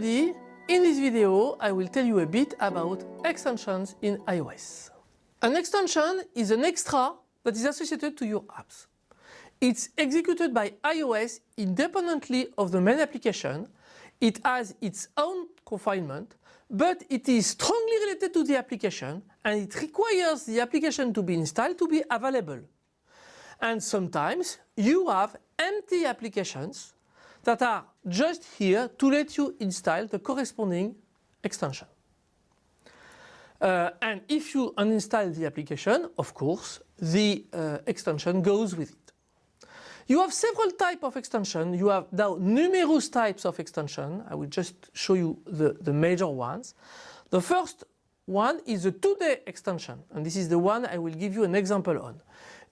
everybody, in this video I will tell you a bit about extensions in iOS. An extension is an extra that is associated to your apps. It's executed by iOS independently of the main application. It has its own confinement, but it is strongly related to the application and it requires the application to be installed to be available. And sometimes you have empty applications that are just here to let you install the corresponding extension. Uh, and if you uninstall the application, of course, the uh, extension goes with it. You have several types of extension. You have now numerous types of extension. I will just show you the, the major ones. The first one is a Today extension, and this is the one I will give you an example on.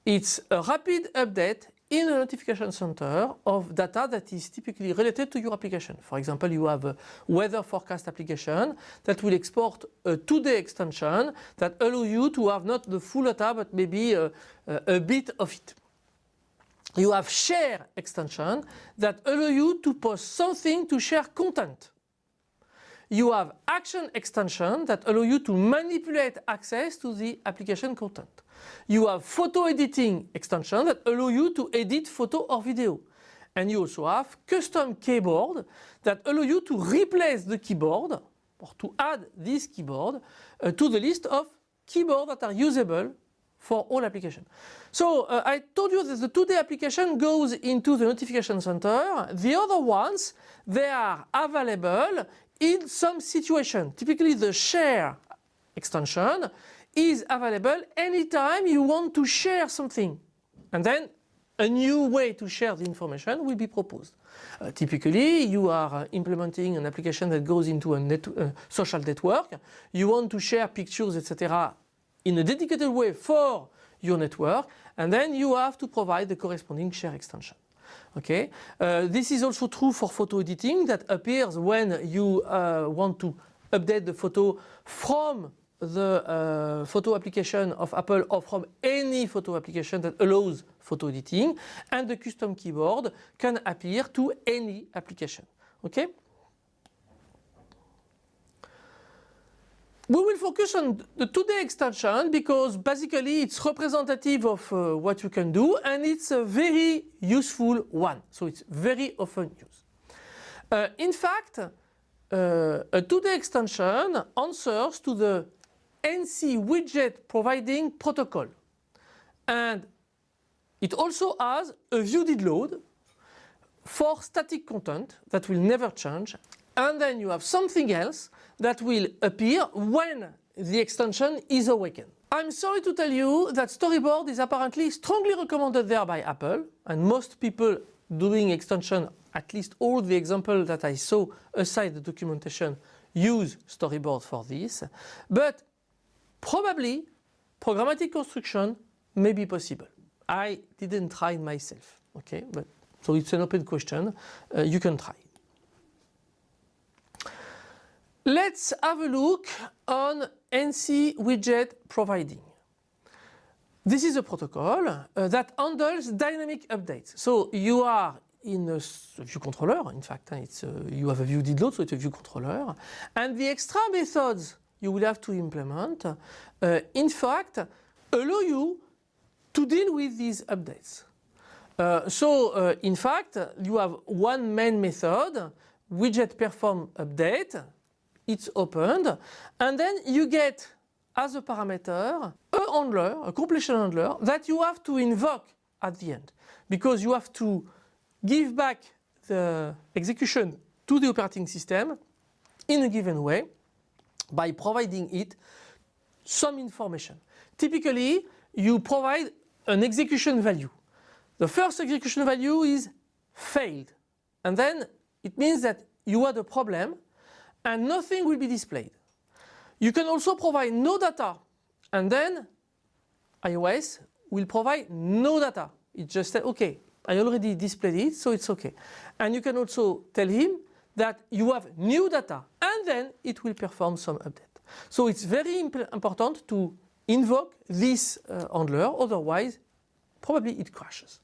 It's a rapid update in a notification center of data that is typically related to your application. For example, you have a weather forecast application that will export a Today extension that allow you to have not the full data but maybe a, a, a bit of it. You have share extension that allow you to post something to share content. You have action extension that allow you to manipulate access to the application content. You have photo editing extension that allow you to edit photo or video. And you also have custom keyboard that allow you to replace the keyboard or to add this keyboard uh, to the list of keyboards that are usable for all applications. So uh, I told you that the Today application goes into the notification center. The other ones, they are available in some situation. Typically the share extension is available anytime you want to share something. And then a new way to share the information will be proposed. Uh, typically you are uh, implementing an application that goes into a net, uh, social network. You want to share pictures etc. in a dedicated way for your network and then you have to provide the corresponding share extension. Okay, uh, this is also true for photo editing that appears when you uh, want to update the photo from the uh, photo application of Apple or from any photo application that allows photo editing and the custom keyboard can appear to any application. Okay? We will focus on the Today extension because basically it's representative of uh, what you can do and it's a very useful one. So it's very often used. Uh, in fact, uh, a Today extension answers to the NC widget providing protocol. And it also has a view did load for static content that will never change. And then you have something else that will appear when the extension is awakened. I'm sorry to tell you that storyboard is apparently strongly recommended there by Apple and most people doing extension, at least all the examples that I saw aside the documentation use storyboard for this. But probably programmatic construction may be possible. I didn't try myself, okay, but so it's an open question, uh, you can try. Let's have a look on NC widget providing. This is a protocol uh, that handles dynamic updates. So you are in a view controller, in fact, it's a, you have a view did load, so it's a view controller. And the extra methods you will have to implement, uh, in fact, allow you to deal with these updates. Uh, so, uh, in fact, you have one main method, widget perform update, it's opened, and then you get as a parameter a handler, a completion handler that you have to invoke at the end because you have to give back the execution to the operating system in a given way by providing it some information. Typically, you provide an execution value. The first execution value is failed and then it means that you had a problem and nothing will be displayed. You can also provide no data and then iOS will provide no data. It just said, okay, I already displayed it, so it's okay. And you can also tell him that you have new data and then it will perform some update. So it's very imp important to invoke this uh, handler, otherwise probably it crashes.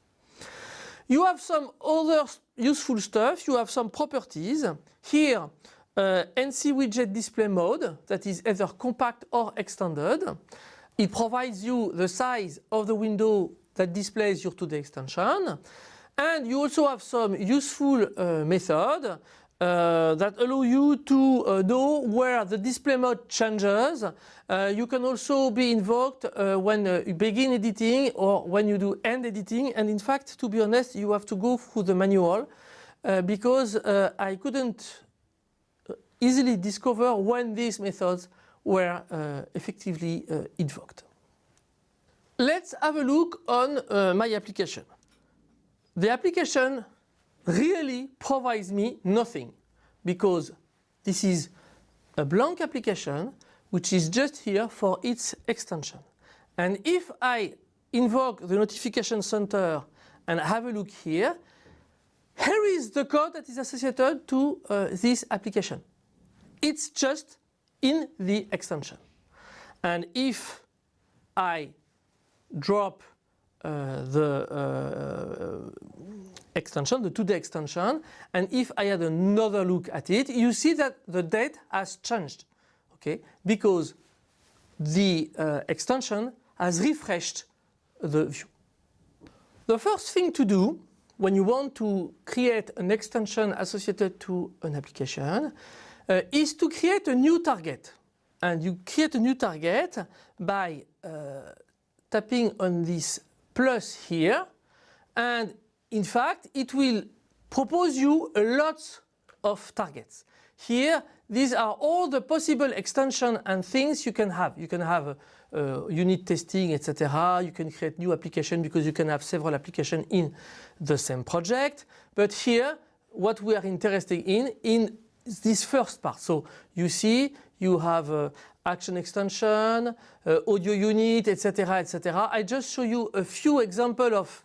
You have some other useful stuff, you have some properties. Here uh, NC widget display mode that is either compact or extended. It provides you the size of the window that displays your Today extension. And you also have some useful uh, method uh, that allow you to uh, know where the display mode changes. Uh, you can also be invoked uh, when uh, you begin editing or when you do end editing. And in fact, to be honest, you have to go through the manual uh, because I couldn't easily discover when these methods were uh, effectively uh, invoked. Let's have a look on uh, my application. The application really provides me nothing because this is a blank application which is just here for its extension. And if I invoke the notification center and have a look here, here is the code that is associated to uh, this application. It's just in the extension. And if I drop uh, the uh, extension, the Today extension, and if I had another look at it, you see that the date has changed, okay, because the uh, extension has refreshed the view. The first thing to do when you want to create an extension associated to an application uh, is to create a new target. And you create a new target by uh, tapping on this plus here and in fact, it will propose you a lot of targets. Here, these are all the possible extension and things you can have. You can have uh, unit testing, etc. You can create new application because you can have several applications in the same project. But here, what we are interested in, in this first part. So you see, you have uh, action extension, uh, audio unit, etc., etc. I just show you a few examples of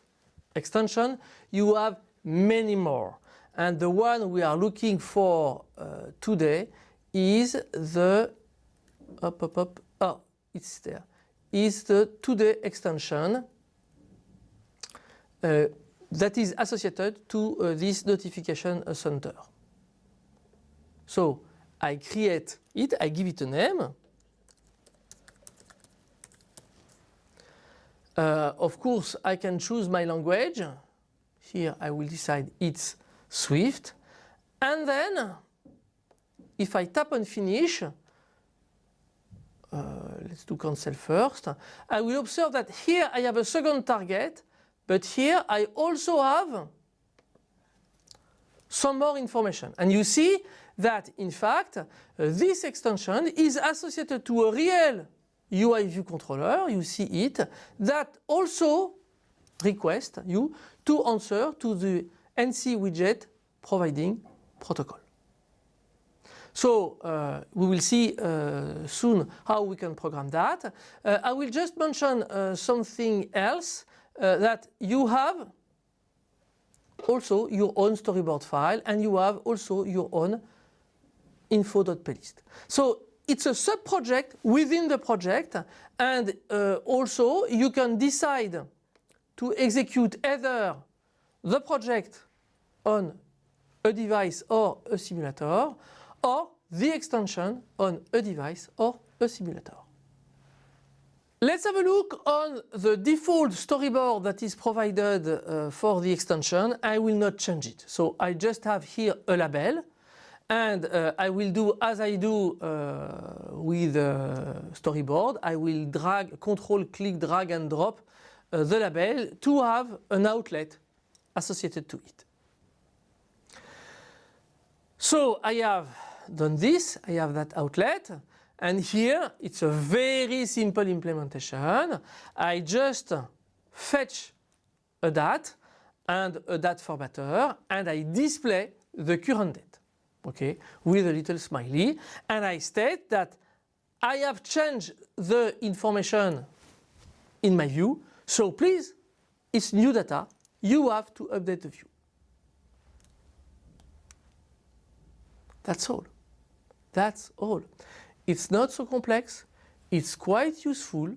extension you have many more. And the one we are looking for uh, today is the up up up oh it's there is the Today extension uh, that is associated to uh, this notification center. So I create it, I give it a name. Uh, of course I can choose my language here I will decide it's Swift. And then if I tap on finish, uh, let's do cancel first, I will observe that here I have a second target, but here I also have some more information. And you see that in fact uh, this extension is associated to a real UI view controller, you see it, that also requests you to answer to the NC widget providing protocol. So uh, we will see uh, soon how we can program that. Uh, I will just mention uh, something else uh, that you have also your own storyboard file and you have also your own info.plist. So it's a sub-project within the project and uh, also you can decide to execute either the project on a device or a simulator or the extension on a device or a simulator. Let's have a look on the default storyboard that is provided uh, for the extension. I will not change it. So I just have here a label and uh, I will do as I do uh, with uh, storyboard. I will drag, control, click, drag and drop uh, the label to have an outlet associated to it. So I have done this, I have that outlet and here it's a very simple implementation. I just fetch a DAT and a DAT formatter and I display the current date okay, with a little smiley and I state that I have changed the information in my view so please, it's new data, you have to update the view. That's all. That's all. It's not so complex, it's quite useful.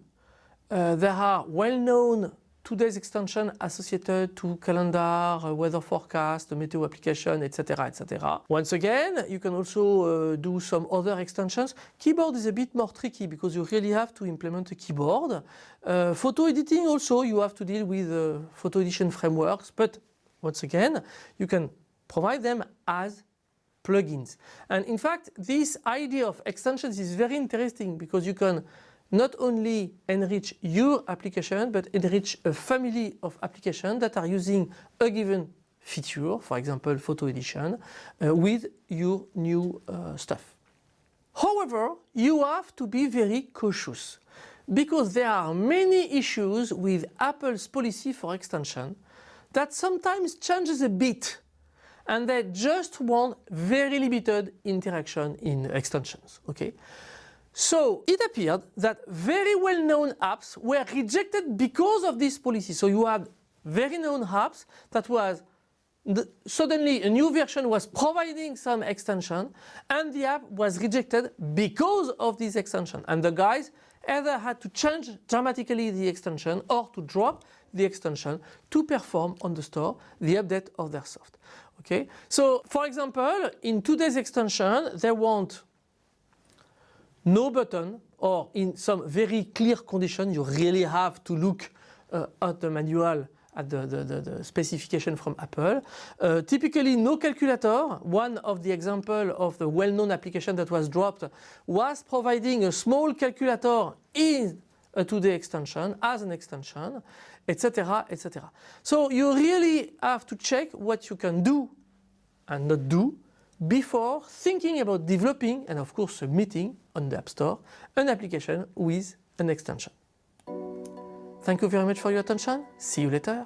Uh, there are well-known today's extension associated to calendar, uh, weather forecast, meteo application, etc., etc. Once again, you can also uh, do some other extensions. Keyboard is a bit more tricky because you really have to implement a keyboard. Uh, photo editing also, you have to deal with uh, photo edition frameworks, but once again, you can provide them as plugins. And in fact, this idea of extensions is very interesting because you can not only enrich your application, but enrich a family of applications that are using a given feature, for example, photo edition, uh, with your new uh, stuff. However, you have to be very cautious because there are many issues with Apple's policy for extension that sometimes changes a bit and they just want very limited interaction in extensions. Okay? So it appeared that very well-known apps were rejected because of this policy. So you had very known apps that was the, suddenly a new version was providing some extension and the app was rejected because of this extension and the guys either had to change dramatically the extension or to drop the extension to perform on the store the update of their soft. Okay, so for example in today's extension they want no button or in some very clear condition you really have to look uh, at the manual at the, the, the, the specification from Apple. Uh, typically no calculator, one of the example of the well-known application that was dropped was providing a small calculator in a Today extension as an extension, etc. etc. So you really have to check what you can do and not do before thinking about developing and of course submitting on the App Store an application with an extension. Thank you very much for your attention. See you later.